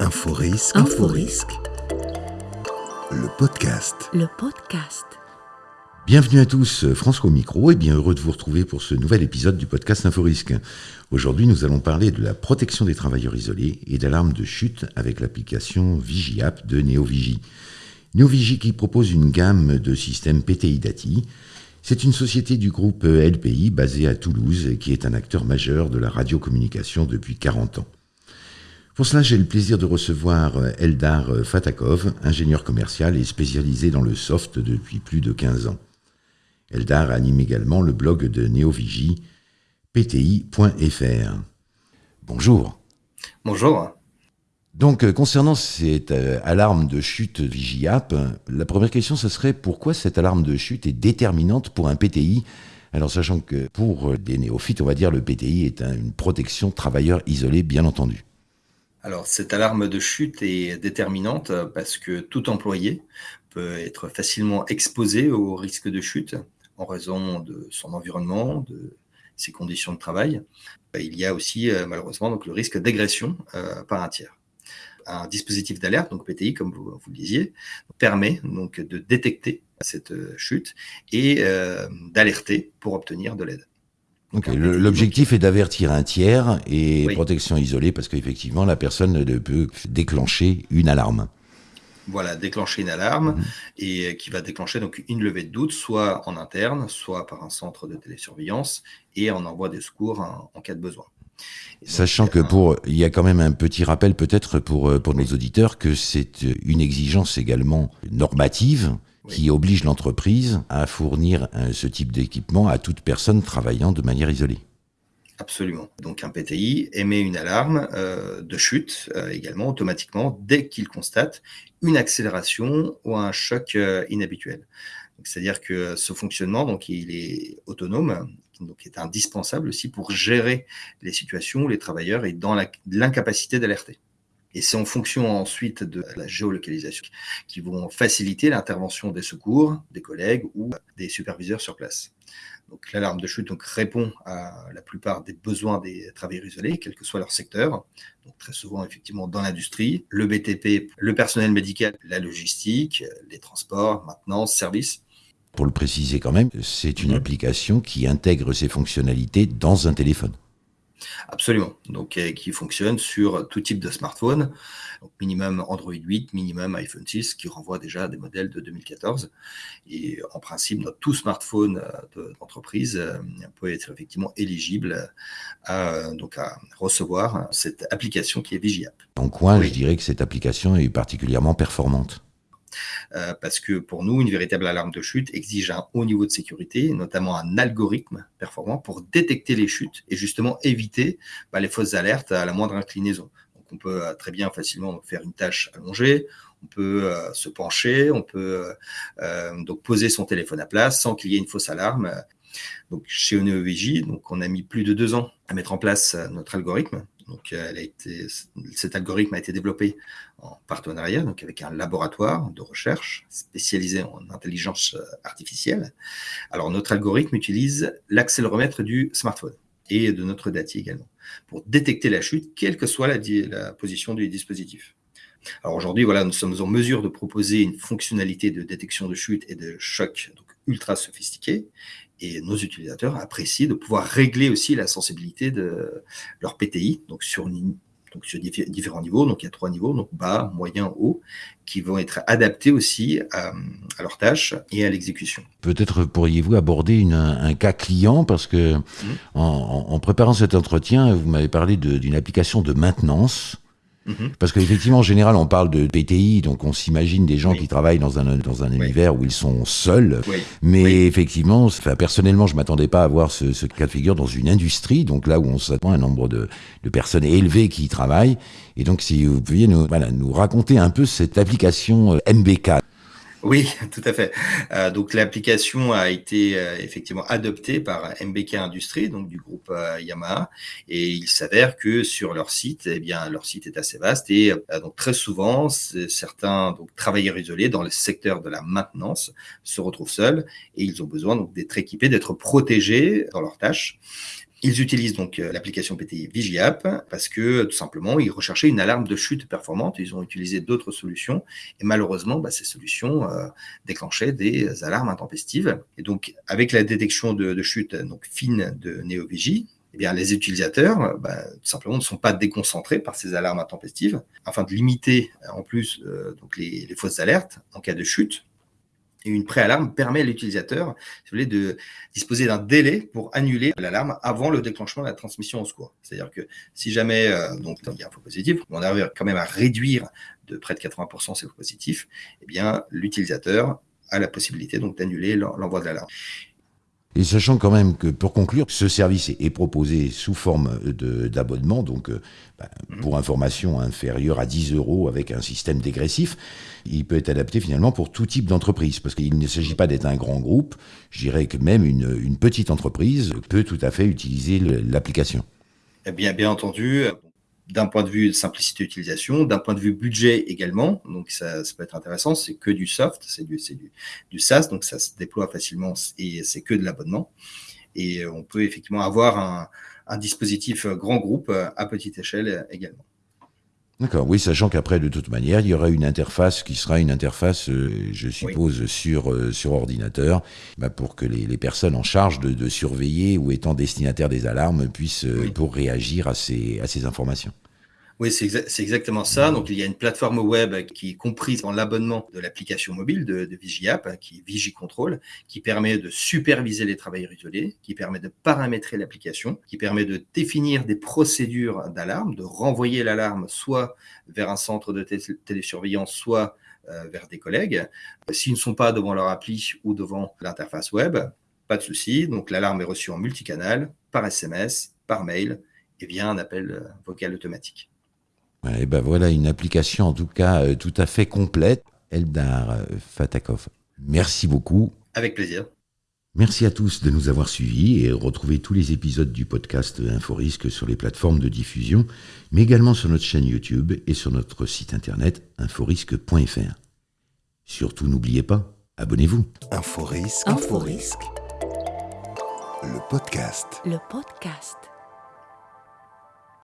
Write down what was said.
Inforisque. Inforisque. Le podcast. Le podcast. Bienvenue à tous, François au micro et bien heureux de vous retrouver pour ce nouvel épisode du podcast Inforisque. Aujourd'hui, nous allons parler de la protection des travailleurs isolés et d'alarmes de chute avec l'application VigiApp de NeoVigi. NeoVigi qui propose une gamme de systèmes PTI Dati. C'est une société du groupe LPI basée à Toulouse et qui est un acteur majeur de la radiocommunication depuis 40 ans. Pour cela, j'ai le plaisir de recevoir Eldar Fatakov, ingénieur commercial et spécialisé dans le soft depuis plus de 15 ans. Eldar anime également le blog de NeoVigi, pti.fr. Bonjour. Bonjour. Donc, euh, concernant cette euh, alarme de chute VigiApp, la première question, ce serait pourquoi cette alarme de chute est déterminante pour un PTI alors, sachant que pour des néophytes, on va dire le PTI est une protection travailleur isolé, bien entendu. Alors, cette alarme de chute est déterminante parce que tout employé peut être facilement exposé au risque de chute en raison de son environnement, de ses conditions de travail. Il y a aussi euh, malheureusement le risque d'agression euh, par un tiers. Un dispositif d'alerte, donc PTI, comme vous, le disiez, permet donc de détecter cette chute et euh, d'alerter pour obtenir de l'aide. L'objectif est d'avertir un tiers et protection isolée parce qu'effectivement, la personne ne peut déclencher une alarme. Voilà, déclencher une alarme mhm. et qui va déclencher donc une levée de doute, soit en interne, soit par un centre de télésurveillance et on envoie des secours en, cas de besoin. Sachant que pour, il y a quand même un petit rappel peut-être pour, euh, pour nos auditeurs que c'est une exigence également normative qui oblige l'entreprise à fournir euh, ce type d'équipement à toute personne travaillant de manière isolée. Absolument. Donc un PTI émet une alarme euh, de chute euh, également automatiquement dès qu'il constate une accélération ou un choc inhabituel. C'est-à-dire que ce fonctionnement, donc il est autonome, donc est indispensable aussi pour gérer les situations où les travailleurs sont dans l'incapacité d'alerter. Et c'est en fonction ensuite de la géolocalisation qui vont faciliter l'intervention des secours, des collègues ou des superviseurs sur place. Donc l'alarme de chute donc, répond à la plupart des besoins des travailleurs isolés, quel que soit leur secteur. Donc très souvent effectivement dans l'industrie, le BTP, le personnel médical, la logistique, les transports, maintenance, services. Pour le préciser quand même, c'est une mmh. application qui intègre ces fonctionnalités dans un téléphone. Absolument. Donc, qui fonctionne sur tout type de smartphone. Donc, minimum Android 8, minimum iPhone 6, qui renvoie déjà à des modèles de 2014. Et en principe, notre tout smartphone euh, d'entreprise euh, peut être effectivement éligible à, donc à recevoir cette application qui est Vigiapp. En quoi je dirais que cette application est particulièrement performante euh, parce que pour nous, une véritable alarme de chute exige un haut niveau de sécurité, notamment un algorithme performant pour détecter les chutes et justement éviter bah, les fausses alertes à la moindre inclinaison. On peut euh, très bien facilement faire une tâche allongée, on peut euh, se pencher, on peut donc poser son téléphone à place sans qu'il y ait une fausse alarme. Donc chez OneoVJ, donc on a mis plus de deux ans à mettre en place notre algorithme donc, euh, elle cet algorithme a été développé en partenariat donc avec un laboratoire de recherche spécialisé en intelligence euh, artificielle. Alors, notre algorithme utilise l'accéléromètre du smartphone et de notre DATI également pour détecter la chute, quelle que soit la, position du dispositif. Alors aujourd'hui, voilà, nous sommes en mesure de proposer une fonctionnalité de détection de chute et de choc ultra sophistiquée et nos utilisateurs apprécient de pouvoir régler aussi la sensibilité de leur PTI, donc sur, donc sur différents niveaux. Donc il y a trois niveaux, donc bas, moyen, haut, qui vont être adaptés aussi à, leurs tâches et à l'exécution. Peut-être pourriez-vous aborder une, un cas client, parce que mmh. en, préparant cet entretien, vous m'avez parlé d'une application de maintenance Mhm. Parce qu'effectivement, en général, on parle de PTI, donc on s'imagine des gens qui travaillent dans un, dans un univers où ils sont seuls. Mais effectivement, personnellement, je m'attendais pas à voir ce, ce, cas de figure dans une industrie, donc là où on s'attend à un nombre de, de, personnes élevées qui y travaillent. Et donc, si vous pouviez nous, voilà, nous raconter un peu cette application euh, MBK. Oui, tout à fait. Euh, donc l'application a été euh, effectivement adoptée par MBK Industries, donc du groupe euh, Yamaha, et il s'avère que sur leur site, eh bien leur site est assez vaste et donc très souvent certains travailleurs isolés dans le secteur de la maintenance se retrouvent seuls et ils ont besoin d'être équipés, d'être protégés dans leurs tâches Ils utilisent donc euh, l'application PTI VigiApp parce que tout simplement, ils recherchaient une alarme de chute performante. Ils ont utilisé d'autres solutions et malheureusement, bah, ces solutions euh, déclenchaient des alarmes intempestives. Et donc, avec la détection de, chute donc fine de NeoVigi, eh bien, les utilisateurs, bah, simplement, ne sont pas déconcentrés par ces alarmes intempestives, afin de limiter en plus euh, donc les fausses alertes en cas de chute et une préalarme permet à l'utilisateur de disposer d'un délai pour annuler l'alarme avant le déclenchement de la transmission au secours. C'est-à-dire que si jamais euh, donc, il y a un faux positif, on arrive quand même à réduire de près de 80% ces faux positifs, eh l'utilisateur a la possibilité d'annuler l'envoi de l'alarme. Et sachant quand même que, pour conclure, ce service est proposé sous forme d'abonnement, donc euh, bah, pour information inférieure à 10 euros avec un système dégressif, il peut être adapté finalement pour tout type d'entreprise, parce qu'il ne s'agit pas d'être un grand groupe, je dirais que même une, une petite entreprise peut tout à fait utiliser l'application. Eh bien, bien entendu, d'un point de vue de simplicité d'utilisation, d'un point de vue budget également. Donc, ça, ça peut être intéressant. C'est que du soft, c'est du, du, du, SaaS, donc ça se déploie facilement et c'est que de l'abonnement. Et on peut effectivement avoir un, un dispositif grand groupe à petite échelle également. D'accord, oui, sachant qu'après, de toute manière, il y aura une interface qui sera une interface, euh, je suppose, sur, euh, sur ordinateur, bah, pour que les, les, personnes en charge de, de, surveiller ou étant destinataires des alarmes puissent euh, pour réagir à ces, à ces informations. Oui, c'est exa exactement ça. Donc, il y a une plateforme web qui est comprise dans l'abonnement de l'application mobile de, VigiApp, qui est VigiControl, qui permet de superviser les travailleurs isolés, qui permet de paramétrer l'application, qui permet de définir des procédures d'alarme, de renvoyer l'alarme soit vers un centre de télésurveillance, soit euh, vers des collègues. S'ils ne sont pas devant leur appli ou devant l'interface web, pas de souci. Donc, l'alarme est reçue en multicanal, par SMS, par mail et via un appel euh, vocal automatique. Et ben voilà une application en tout cas euh, tout à fait complète. Eldar euh, Fatakov, merci beaucoup. Avec plaisir. Merci à tous de nous avoir suivis et retrouvez tous les épisodes du podcast Inforisque sur les plateformes de diffusion, mais également sur notre chaîne YouTube et sur notre site internet inforisque.fr. Surtout n'oubliez pas, abonnez-vous. Inforisque. Inforisque. Le podcast. Le podcast.